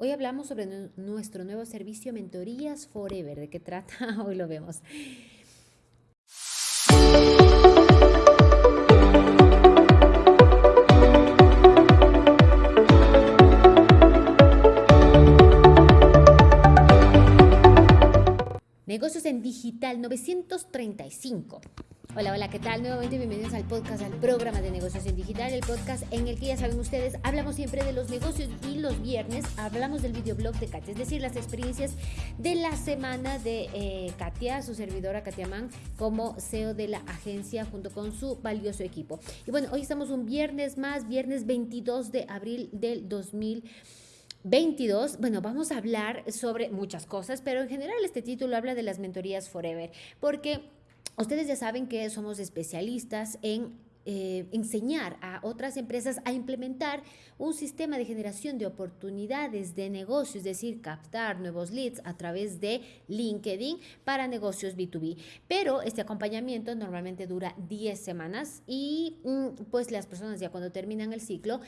Hoy hablamos sobre nuestro nuevo servicio Mentorías Forever. ¿De qué trata? Hoy lo vemos. Negocios en Digital 935. Hola, hola, ¿qué tal? Nuevamente bienvenidos al podcast, al programa de negocios en digital, el podcast en el que ya saben ustedes, hablamos siempre de los negocios y los viernes hablamos del videoblog de Katia, es decir, las experiencias de la semana de eh, Katia, su servidora Katia Mann, como CEO de la agencia junto con su valioso equipo. Y bueno, hoy estamos un viernes más, viernes 22 de abril del 2022. Bueno, vamos a hablar sobre muchas cosas, pero en general este título habla de las mentorías Forever, porque Ustedes ya saben que somos especialistas en eh, enseñar a otras empresas a implementar un sistema de generación de oportunidades de negocio, es decir, captar nuevos leads a través de LinkedIn para negocios B2B. Pero este acompañamiento normalmente dura 10 semanas y mm, pues las personas ya cuando terminan el ciclo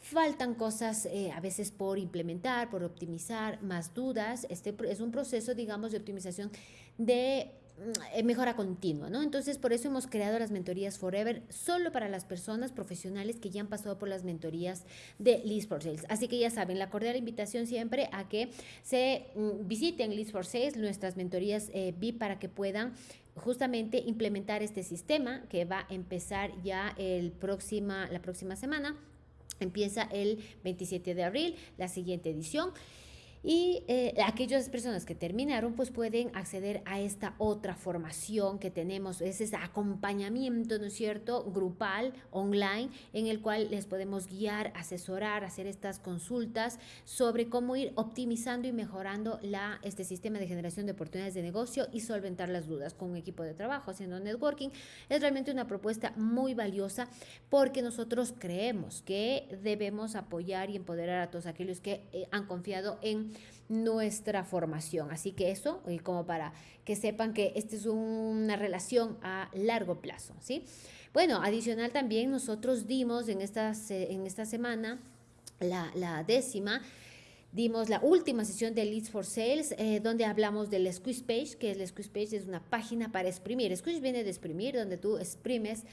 faltan cosas eh, a veces por implementar, por optimizar, más dudas. Este es un proceso, digamos, de optimización de mejora continua, ¿no? Entonces, por eso hemos creado las mentorías Forever solo para las personas profesionales que ya han pasado por las mentorías de Leads for Sales. Así que ya saben, la cordial invitación siempre a que se mm, visiten Leads for Sales, nuestras mentorías eh, VIP, para que puedan justamente implementar este sistema que va a empezar ya el próxima, la próxima semana. Empieza el 27 de abril, la siguiente edición. Y eh, aquellas personas que terminaron, pues pueden acceder a esta otra formación que tenemos, es ese acompañamiento, ¿no es cierto?, grupal, online, en el cual les podemos guiar, asesorar, hacer estas consultas sobre cómo ir optimizando y mejorando la, este sistema de generación de oportunidades de negocio y solventar las dudas con un equipo de trabajo, haciendo networking. Es realmente una propuesta muy valiosa porque nosotros creemos que debemos apoyar y empoderar a todos aquellos que eh, han confiado en nuestra formación. Así que eso, y como para que sepan que esta es una relación a largo plazo, ¿sí? Bueno, adicional también nosotros dimos en, en esta semana la, décima, dimos la última sesión de Leads for Sales, eh, donde hablamos del Squeeze Page, que el Squeeze Page es una página para exprimir. Squeeze viene de exprimir, donde tú exprimes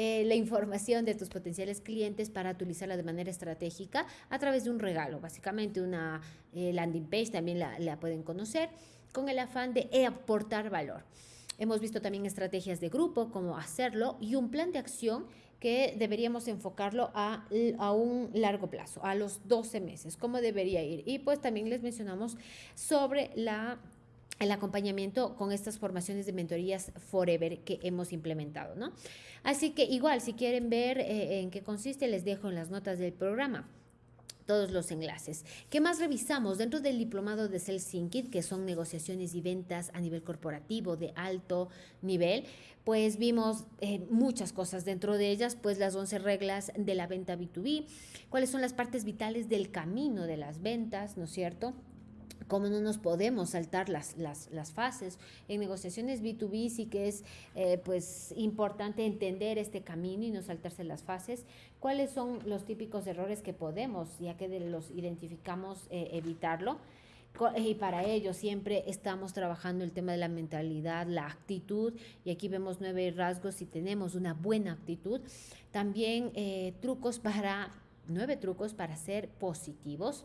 eh, la información de tus potenciales clientes para utilizarla de manera estratégica a través de un regalo, básicamente una eh, landing page, también la, la pueden conocer, con el afán de aportar valor. Hemos visto también estrategias de grupo, cómo hacerlo y un plan de acción que deberíamos enfocarlo a, a, un largo plazo, a los 12 meses, cómo debería ir. Y pues también les mencionamos sobre la el acompañamiento con estas formaciones de mentorías Forever que hemos implementado, ¿no? Así que igual, si quieren ver eh, en qué consiste, les dejo en las notas del programa todos los enlaces. ¿Qué más revisamos dentro del diplomado de Sales Kit, que son negociaciones y ventas a nivel corporativo de alto nivel? Pues vimos eh, muchas cosas dentro de ellas, pues las 11 reglas de la venta B2B, cuáles son las partes vitales del camino de las ventas, ¿no es cierto? Cómo no nos podemos saltar las, las, las, fases. En negociaciones B2B sí que es eh, pues importante entender este camino y no saltarse las fases. ¿Cuáles son los típicos errores que podemos, ya que los identificamos, eh, evitarlo? Y para ello siempre estamos trabajando el tema de la mentalidad, la actitud, y aquí vemos nueve rasgos si tenemos una buena actitud. También eh, trucos para nueve trucos para ser positivos.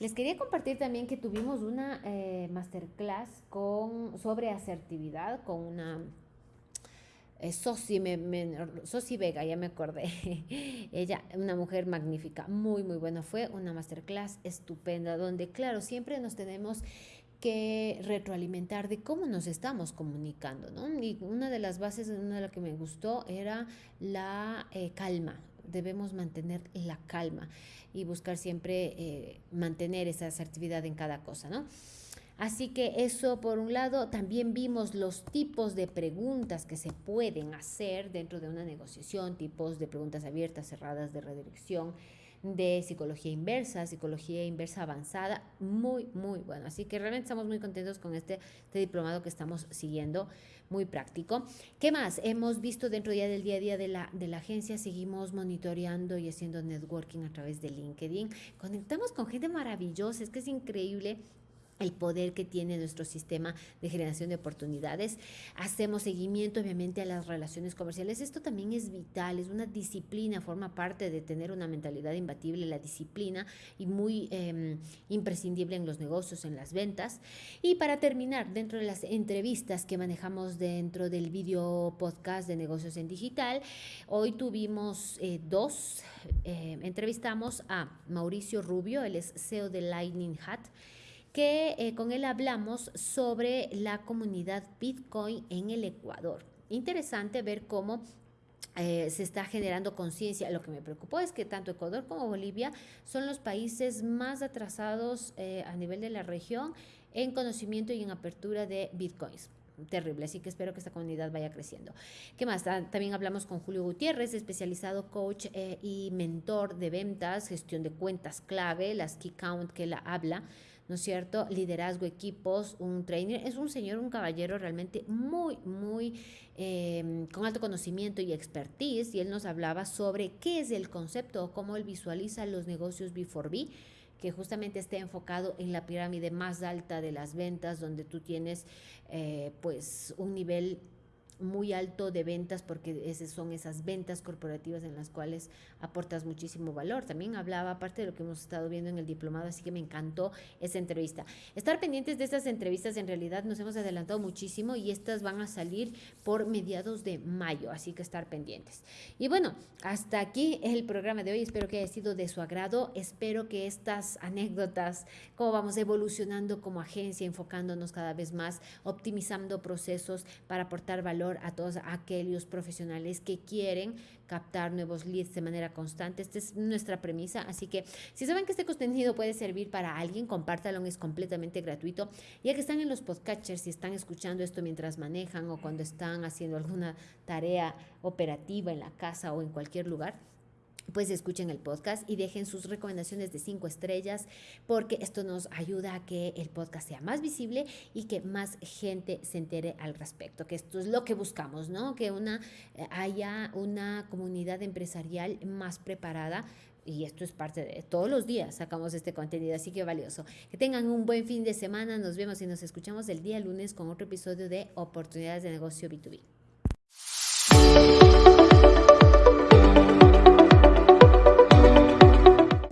Les quería compartir también que tuvimos una eh, masterclass con, sobre asertividad con una eh, Sosi, me, Vega, ya me acordé. Ella, una mujer magnífica, muy, muy buena. Fue una masterclass estupenda, donde, claro, siempre nos tenemos que retroalimentar de cómo nos estamos comunicando, ¿no? Y una de las bases, una de las que me gustó era la eh, calma, debemos mantener la calma y buscar siempre eh, mantener esa asertividad en cada cosa, ¿no? Así que eso por un lado, también vimos los tipos de preguntas que se pueden hacer dentro de una negociación, tipos de preguntas abiertas, cerradas, de redirección, de psicología inversa, psicología inversa avanzada, muy, muy bueno. Así que realmente estamos muy contentos con este, este diplomado que estamos siguiendo, muy práctico. ¿Qué más? Hemos visto dentro ya del día a día de la, de la agencia, seguimos monitoreando y haciendo networking a través de LinkedIn. Conectamos con gente maravillosa, es que es increíble el poder que tiene nuestro sistema de generación de oportunidades. Hacemos seguimiento, obviamente, a las relaciones comerciales. Esto también es vital, es una disciplina, forma parte de tener una mentalidad imbatible, la disciplina, y muy em, imprescindible en los negocios, en las ventas. Y para terminar, dentro de las entrevistas que manejamos dentro del video podcast de negocios en digital, hoy tuvimos eh, dos. Eh, entrevistamos a Mauricio Rubio, él es CEO de Lightning Hat que eh, con él hablamos sobre la comunidad Bitcoin en el Ecuador. Interesante ver cómo eh, se está generando conciencia. Lo que me preocupó es que tanto Ecuador como Bolivia son los países más atrasados eh, a nivel de la región en conocimiento y en apertura de bitcoins. Terrible, así que espero que esta comunidad vaya creciendo. ¿Qué más? También hablamos con Julio Gutiérrez, especializado coach y mentor de ventas, gestión de cuentas clave, las key count que la habla ¿no es cierto? Liderazgo, equipos, un trainer. Es un señor, un caballero realmente muy, muy em, con alto conocimiento y expertise. Y él nos hablaba sobre qué es el concepto o cómo él visualiza los negocios B4B que justamente esté enfocado en la pirámide más alta de las ventas, donde tú tienes eh, pues un nivel muy alto de ventas porque esas son esas ventas corporativas en las cuales aportas muchísimo valor. También hablaba aparte de lo que hemos estado viendo en el diplomado, así que me encantó esa entrevista. Estar pendientes de estas entrevistas, en realidad nos hemos adelantado muchísimo y estas van a salir por mediados de mayo, así que estar pendientes. Y bueno, hasta aquí el programa de hoy, espero que haya sido de su agrado, espero que estas anécdotas, cómo vamos evolucionando como agencia, enfocándonos cada vez más, optimizando procesos para aportar valor a todos aquellos profesionales que quieren captar nuevos leads de manera constante. Esta es nuestra premisa, así que si saben que este contenido puede servir para alguien, compártalo, es completamente gratuito. Ya que están en los podcatchers y están escuchando esto mientras manejan o cuando están haciendo alguna tarea operativa en la casa o en cualquier lugar, pues escuchen el podcast y dejen sus recomendaciones de cinco estrellas porque esto nos ayuda a que el podcast sea más visible y que más gente se entere al respecto, que esto es lo que buscamos, ¿no? Que una, eh, haya una comunidad empresarial más preparada y esto es parte de todos los días sacamos este contenido, así que valioso. Que tengan un buen fin de semana, nos vemos y nos escuchamos el día lunes con otro episodio de Oportunidades de Negocio B2B.